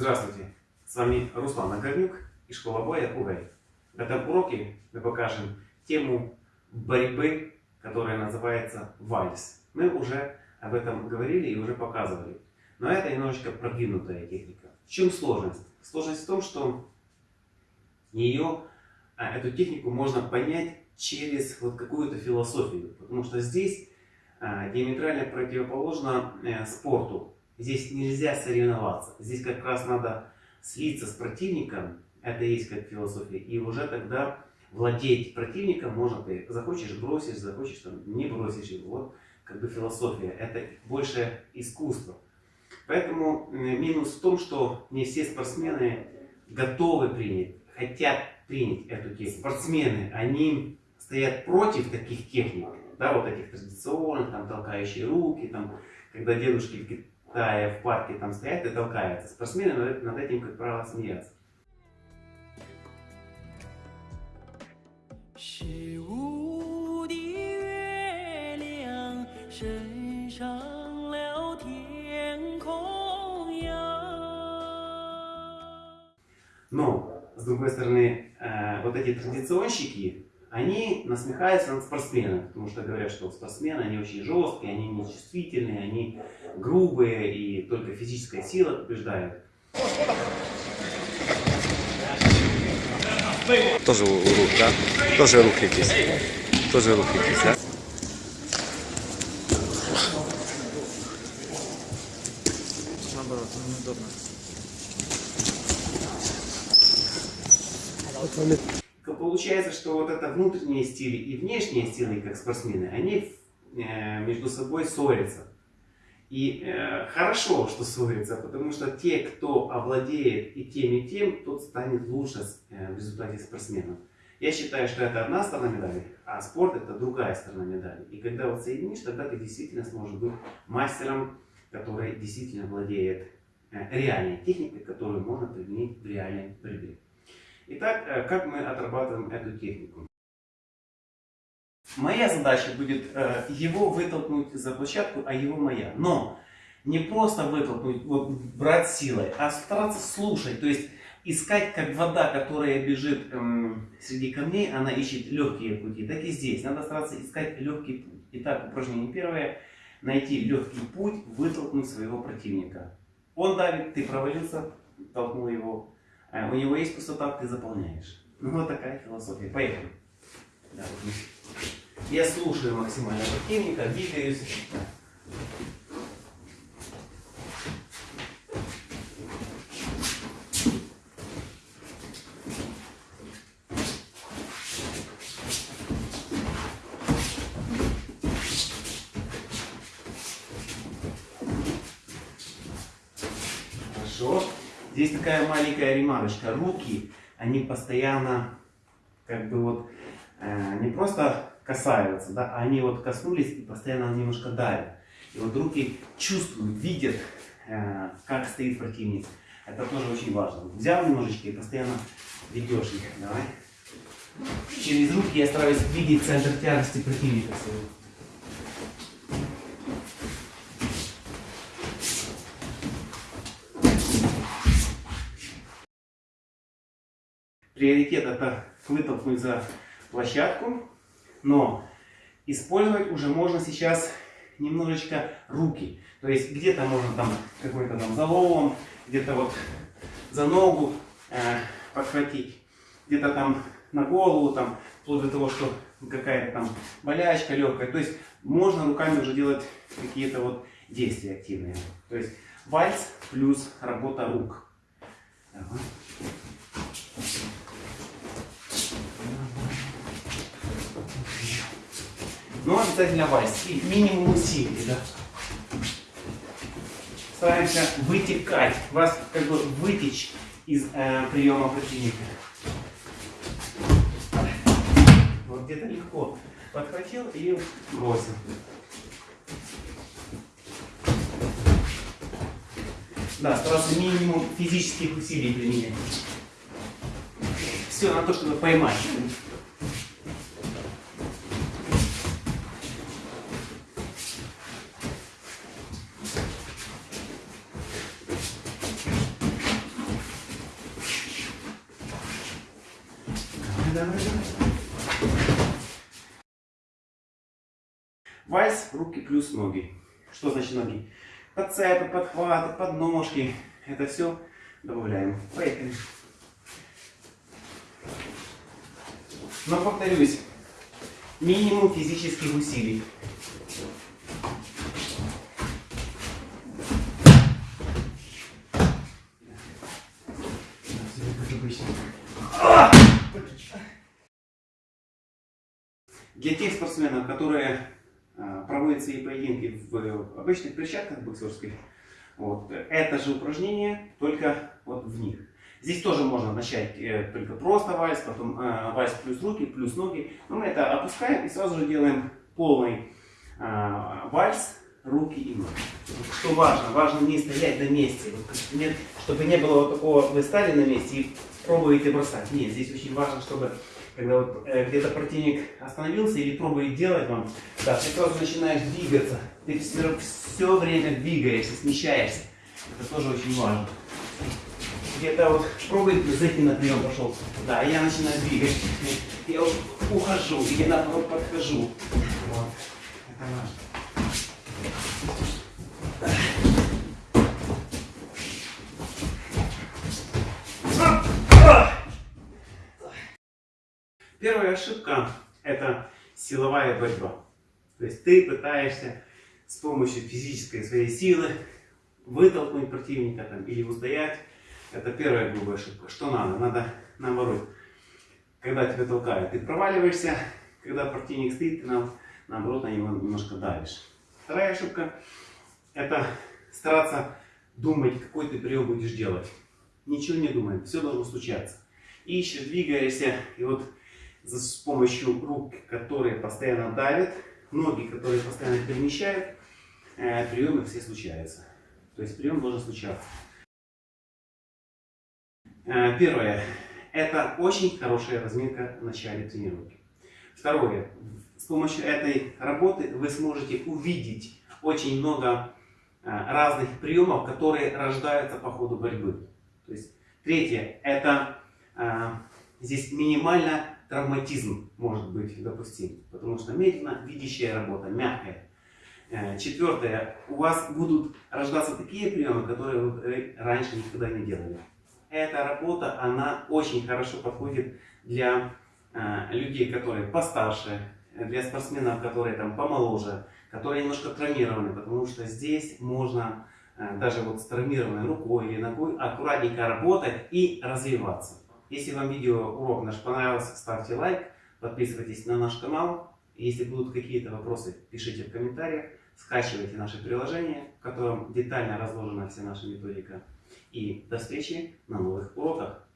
Здравствуйте, с вами Руслан Нагорнюк и школа боя УГАЙ. В этом уроке мы покажем тему борьбы, которая называется вальс. Мы уже об этом говорили и уже показывали. Но это немножечко продвинутая техника. В чем сложность? Сложность в том, что ее, а, эту технику можно понять через вот какую-то философию. Потому что здесь а, диаметрально противоположно э, спорту. Здесь нельзя соревноваться. Здесь как раз надо слиться с противником. Это есть как философия. И уже тогда владеть противником можно ты. Захочешь бросишь, захочешь там не бросишь его. Вот как бы философия. Это больше искусство. Поэтому минус в том, что не все спортсмены готовы принять, хотят принять эту технику. Спортсмены, они стоят против таких техник, да, вот этих традиционных, там, толкающие руки, там, когда дедушки тая в парке там стоят и толкаются. Спортсмены над, над этим, как правило, смеются. Но, с другой стороны, э, вот эти традиционщики, они насмехаются над спортсменами, потому что говорят, что спортсмены, они очень жесткие, они нечувствительные, они грубые, и только физическая сила побеждает. Тоже рук, да? Тоже рук здесь. Тоже рук здесь, да? Наоборот, неудобно. Получается, что вот это внутренние стили и внешние стили, как спортсмены, они э, между собой ссорятся. И э, хорошо, что ссорятся, потому что те, кто овладеет и тем, и тем, тот станет лучше э, в результате спортсменом. Я считаю, что это одна сторона медали, а спорт это другая сторона медали. И когда вот соединишь, тогда ты действительно сможешь быть мастером, который действительно владеет э, реальной техникой, которую можно применить в реальной борьбе. Итак, э, как мы отрабатываем эту технику? Моя задача будет э, его вытолкнуть за площадку, а его моя. Но не просто вытолкнуть, вот, брать силой, а стараться слушать. То есть искать, как вода, которая бежит эм, среди камней, она ищет легкие пути. Так и здесь. Надо стараться искать легкий путь. Итак, упражнение первое. Найти легкий путь, вытолкнуть своего противника. Он давит, ты провалился, толкнул его. Э, у него есть пустота, ты заполняешь. Ну вот такая философия. Поехали. Да, вот я слушаю максимально противника, двигаюсь. Хорошо. Здесь такая маленькая ремарочка. Руки, они постоянно как бы вот э, не просто касаются, да, они вот коснулись и постоянно немножко давят. И вот руки чувствуют, видят, э, как стоит противник. Это тоже очень важно. Взял немножечко и постоянно ведешь их. Давай. Через руки я стараюсь видеть центр тяжести противника своего. Приоритет это вытолкнуть за площадку, но использовать уже можно сейчас немножечко руки. То есть где-то можно там какой-то там залом, где-то вот за ногу э, подхватить, где-то там на голову, там, вплоть до того, что какая-то там болячка легкая. То есть можно руками уже делать какие-то вот действия активные. То есть вальс плюс работа рук. Давай. Но обязательно вальс. И минимум усилий, да. Стараемся вытекать, вас как бы вытечь из э, приема противника. Вот где-то легко подхватил и бросил. Да, стараться минимум физических усилий применять. Все на то, чтобы поймать. Вальс, руки плюс ноги. Что значит ноги? Подцепы, подхваты, подножки. Это все добавляем. Поехали. Но повторюсь, минимум физических усилий. Для тех спортсменов, которые а, проводят свои поединки в обычных перчатках боксерских, вот, это же упражнение, только вот в них. Здесь тоже можно начать э, только просто вальс, потом э, вальс плюс руки, плюс ноги. Но мы это опускаем и сразу же делаем полный э, вальс, руки и ноги. Что важно? Важно не стоять на месте. Вот, нет, чтобы не было вот такого, вы стали на месте и пробуете бросать. Нет, здесь очень важно, чтобы когда вот, э, где-то противник остановился или пробует делать вам, да, ты сразу начинаешь двигаться. Ты все, все время двигаешься, смещаешься. Это тоже очень важно где-то вот пробует зайти на прием пошел. Да, я начинаю двигать. Я вот ухожу, и я наоборот подхожу. Вот. Это важно. Первая ошибка – это силовая борьба. То есть ты пытаешься с помощью физической своей силы вытолкнуть противника там, или устоять это первая грубая ошибка. Что надо? Надо наоборот. Когда тебя толкают, ты проваливаешься. Когда противник стоит, ты нам, наоборот на него немножко давишь. Вторая ошибка – это стараться думать, какой ты прием будешь делать. Ничего не думай, все должно случаться. Ищешь, двигаешься, и вот с помощью рук, которые постоянно давят, ноги, которые постоянно перемещают, э, приемы все случаются. То есть прием должен случаться. Э, первое. Это очень хорошая разминка в начале тренировки. Второе. С помощью этой работы вы сможете увидеть очень много э, разных приемов, которые рождаются по ходу борьбы. То есть, третье. Это здесь минимально травматизм может быть допустим. Потому что медленно видящая работа, мягкая. Четвертое. У вас будут рождаться такие приемы, которые вы раньше никогда не делали эта работа, она очень хорошо подходит для э, людей, которые постарше, для спортсменов, которые там помоложе, которые немножко травмированы, потому что здесь можно э, даже вот с травмированной рукой или ногой аккуратненько работать и развиваться. Если вам видео урок наш понравился, ставьте лайк, подписывайтесь на наш канал. Если будут какие-то вопросы, пишите в комментариях, скачивайте наше приложение, в котором детально разложена вся наша методика. И до встречи на новых уроках.